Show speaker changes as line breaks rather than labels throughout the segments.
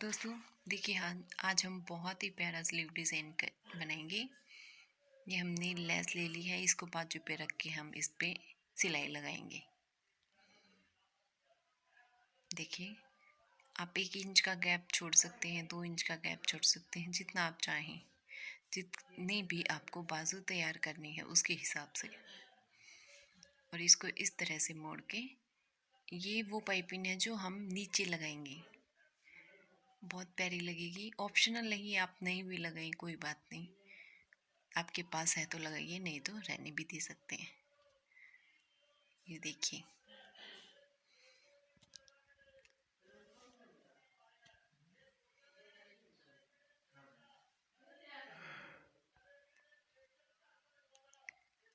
दोस्तों, देखिए हाँ आज हम बहुत ही प्यारा स्लीव डिज़ाइन बनाएँगे। ये हमने लेस ले ली है, इसको बाजू पे रख के हम इस पर सिलाई लगाएँगे। देखिए, आप एक इंच का गैप छोड़ सकते हैं, दो इंच का गैप छोड़ सकते हैं, जितना आप चाहें। जितनी भी आपको बाजू तैयार करनी है, उसके हिसाब से। और इसको इस तरह से मोड़ के, ये वो पाइपिंग है जो हम नीचे लगाएँगे। बहुत प्यारी लगेगी। ऑप्शनल नहीं, आप नहीं भी लगाएँ, कोई बात नहीं। आपके पास है तो लगाइए, नहीं तो रहने भी दे सकते हैं। ये देखिए।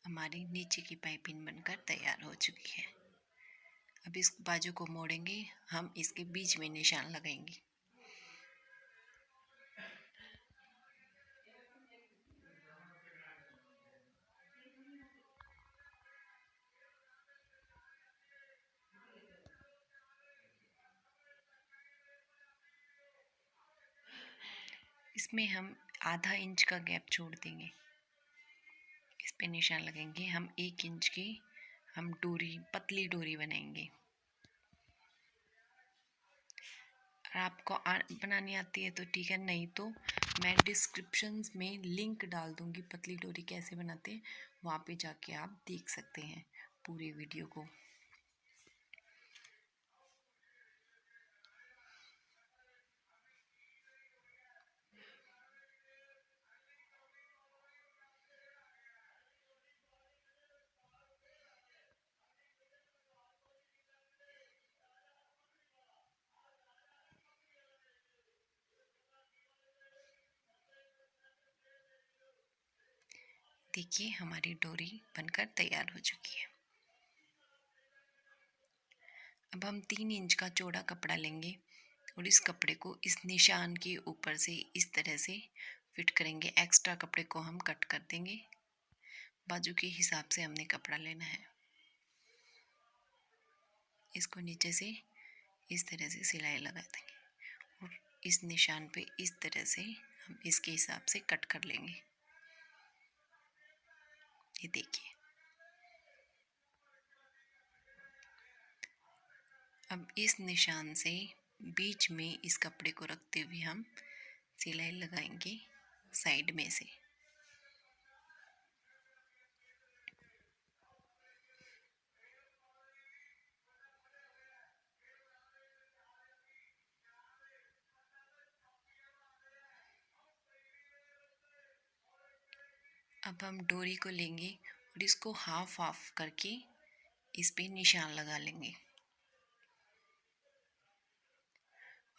हमारी नीचे की पाइपिंग बनकर तैयार हो चुकी है। अब इस बाजू को मोड़ेंगे, हम इसके बीच में निशान लगाएँगे। इसमें हम आधा इंच का गैप छोड़ देंगे। इस पे निशान लगेंगे। हम एक इंच की, हम डोरी, पतली डोरी बनाएँगे। और आपको बनानी आती है तो ठीक है, नहीं तो मैं डिस्क्रिप्शन में लिंक डाल दूँगी पतली डोरी कैसे बनाते हैं, वहाँ पे जाके आप देख सकते हैं पूरे वीडियो को। देखिए, हमारी डोरी बनकर तैयार हो चुकी है। अब हम तीन इंच का चौड़ा कपड़ा लेंगे और इस कपड़े को इस निशान के ऊपर से इस तरह से फिट करेंगे। एक्स्ट्रा कपड़े को हम कट कर देंगे। बाजू के हिसाब से हमने कपड़ा लेना है। इसको नीचे से इस तरह से सिलाई लगा देंगे और इस निशान पे इस तरह से हम इसके हिसाब से कट कर लेंगे। ये देखिए। अब इस निशान से बीच में इस कपड़े को रखते हुए हम सिलाई लगाएँगे साइड में से। अब हम डोरी को लेंगे और इसको हाफ़ हाफ़ करके इस पे निशान लगा लेंगे।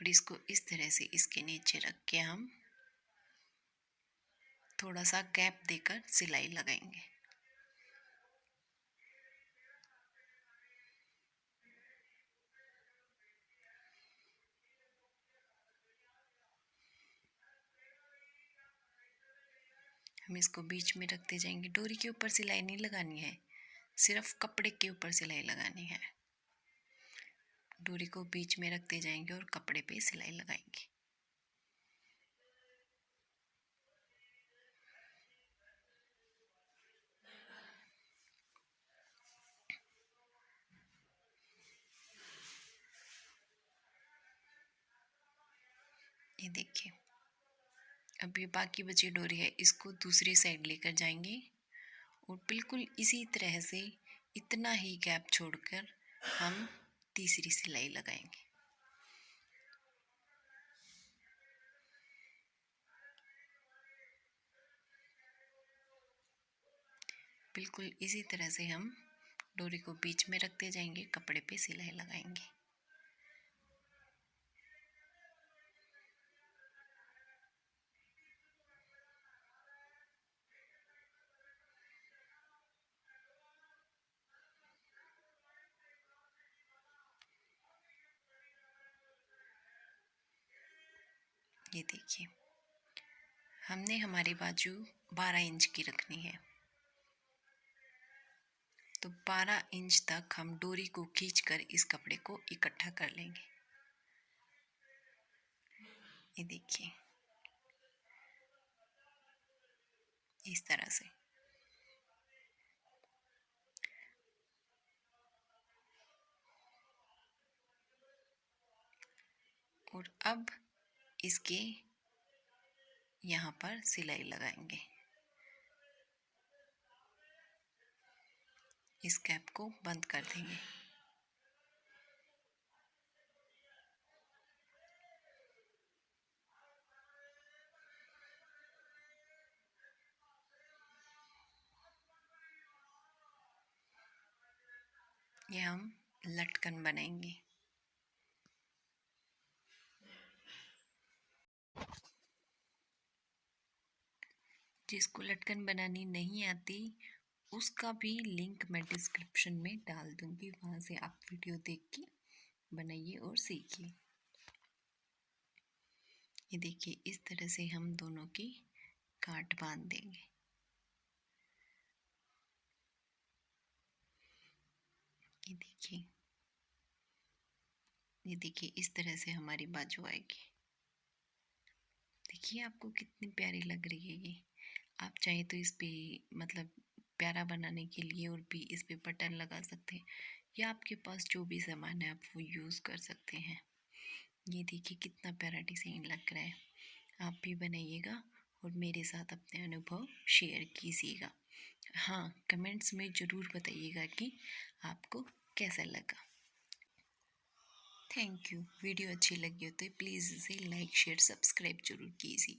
और इसको इस तरह से इसके नीचे रख के हम थोड़ा सा गैप देकर सिलाई लगाएँगे। हम इसको बीच में रखते जाएँगे। डोरी के ऊपर सिलाई नहीं लगानी है, सिर्फ़ कपड़े के ऊपर सिलाई लगानी है। डोरी को बीच में रखते जाएँगे और कपड़े पे सिलाई लगाएँगे। ये देखिए। अब ये बाकी बची डोरी है, इसको दूसरी साइड लेकर जाएँगे। और बिल्कुल इसी तरह से इतना ही गैप छोड़कर हम तीसरी सिलाई लगाएँगे। बिल्कुल इसी तरह से हम डोरी को बीच में रखते जाएँगे, कपड़े पे सिलाई लगाएँगे। ये देखिए। हमने हमारी बाजू 12 इंच की रखनी है। तो 12 इंच तक हम डोरी को खींचकर इस कपड़े को इकट्ठा कर लेंगे। ये देखिए। इस तरह से। और अब इसके यहाँ पर सिलाई लगाएँगे। इस कैप को बंद कर देंगे। ये हम लटकन बनाएँगे। जिसको लटकन बनानी नहीं आती, उसका भी लिंक मैं डिस्क्रिप्शन में डाल दूँगी। वहाँ से आप वीडियो देख के बनाइए और सीखिए। ये देखिए, इस तरह से हम दोनों की काट बाँध देंगे। ये देखिए ये देखिए, इस तरह से हमारी बाजू आएगी। देखिए, आपको कितनी प्यारी लग रही है ये। आप चाहे तो इस पर मतलब प्यारा बनाने के लिए और भी इस पर बटन लगा सकते हैं, या आपके पास जो भी सामान है आप वो यूज़ कर सकते हैं। ये देखिए कितना प्यारा डिज़ाइन लग रहा है। आप भी बनाइएगा और मेरे साथ अपने अनुभव शेयर कीजिएगा। हाँ कमेंट्स में ज़रूर बताइएगा कि आपको कैसा लगा। Thank you. वीडियो अच्छी लगी हो तो प्लीज़ इसे लाइक, शेयर, सब्सक्राइब ज़रूर कीजिए।